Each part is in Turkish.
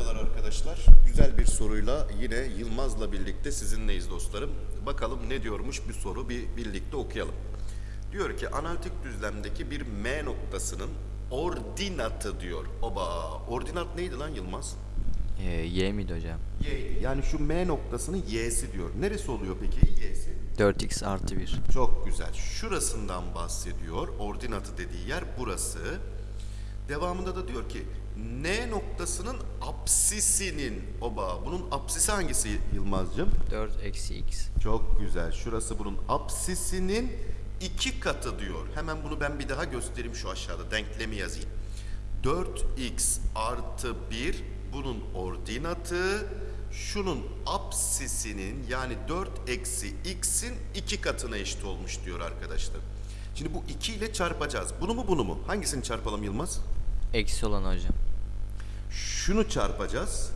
merhabalar arkadaşlar. Güzel bir soruyla yine Yılmaz'la birlikte sizinleyiz dostlarım. Bakalım ne diyormuş bir soru bir birlikte okuyalım. Diyor ki analitik düzlemdeki bir M noktasının ordinatı diyor. Oba ordinat neydi lan Yılmaz? Ee, y miydi hocam? Y. Yani şu M noktasının Y'si diyor. Neresi oluyor peki Y'si? 4x artı 1. Çok güzel. Şurasından bahsediyor. Ordinatı dediği yer burası. Devamında da diyor ki N noktasının apsisinin oba bunun apsisi hangisi Yılmazcığım? 4 eksi x. Çok güzel. Şurası bunun apsisinin iki katı diyor. Hemen bunu ben bir daha göstereyim şu aşağıda. Denklemi yazayım. 4x artı 1 bunun ordinatı. Şunun apsisinin yani 4 eksi x'in iki katına eşit olmuş diyor arkadaşlar. Şimdi bu 2 ile çarpacağız. Bunu mu bunu mu? Hangisini çarpalım Yılmaz? Eksi olan hocam. şunu çarpacağız.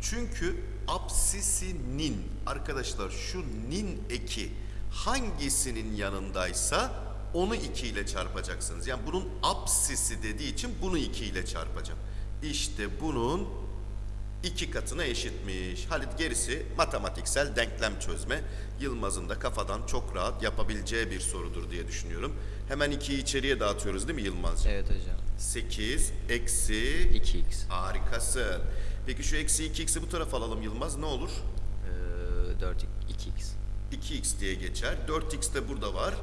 Çünkü apsisinin arkadaşlar şu nin eki hangisinin yanındaysa onu 2 ile çarpacaksınız. Yani bunun apsisi dediği için bunu 2 ile çarpacağım. İşte bunun iki katına eşitmiş. Halit gerisi matematiksel denklem çözme. Yılmaz'ın da kafadan çok rahat yapabileceği bir sorudur diye düşünüyorum. Hemen 2'yi içeriye dağıtıyoruz değil mi Yılmazcığım? Evet hocam. 8 eksi 2x. Harikasın. Peki şu eksi 2x'i bu tarafa alalım Yılmaz ne olur? Ee, 4 2x. 2x diye geçer. 4x de burada var.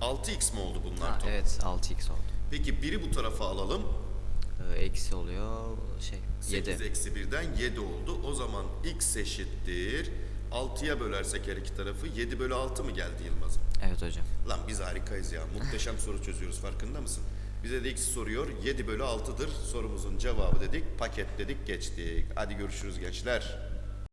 6x mi oldu bunlar Ha, evet 6x oldu. Peki biri bu tarafa alalım. Ee, eksi oluyor şey 8 7. eksi 1'den 7 oldu. O zaman x eşittir. 6'ya bölersek her iki tarafı 7 bölü 6 mı geldi Yılmaz'ım? Evet hocam. Lan biz harikayız ya. Muhteşem soru çözüyoruz farkında mısın? Bize de x soruyor. 7 bölü 6'dır sorumuzun cevabı dedik. Paketledik geçtik. Hadi görüşürüz gençler.